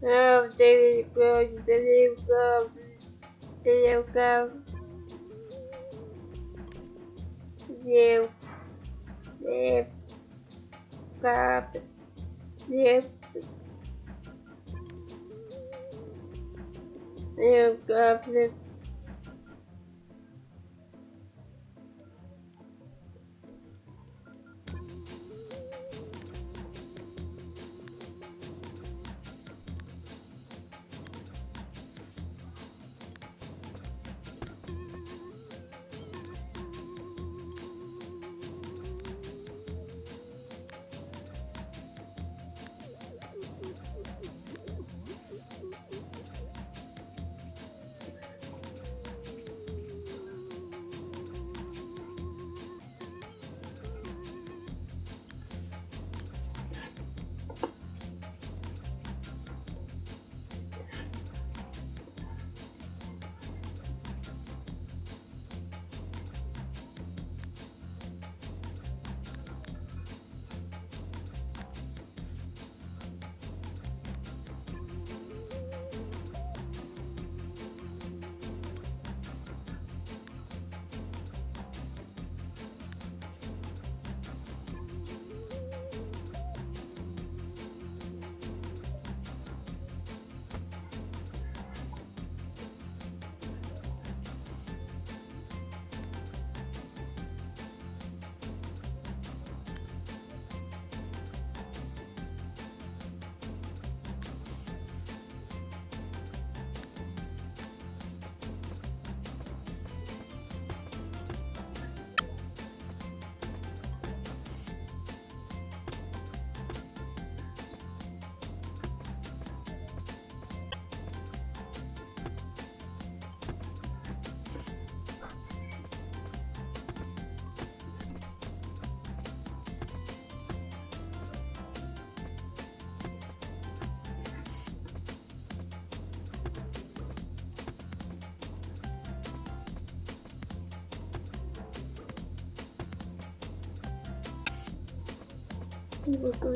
Далеко, далеко, далеко. Дев,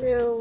meu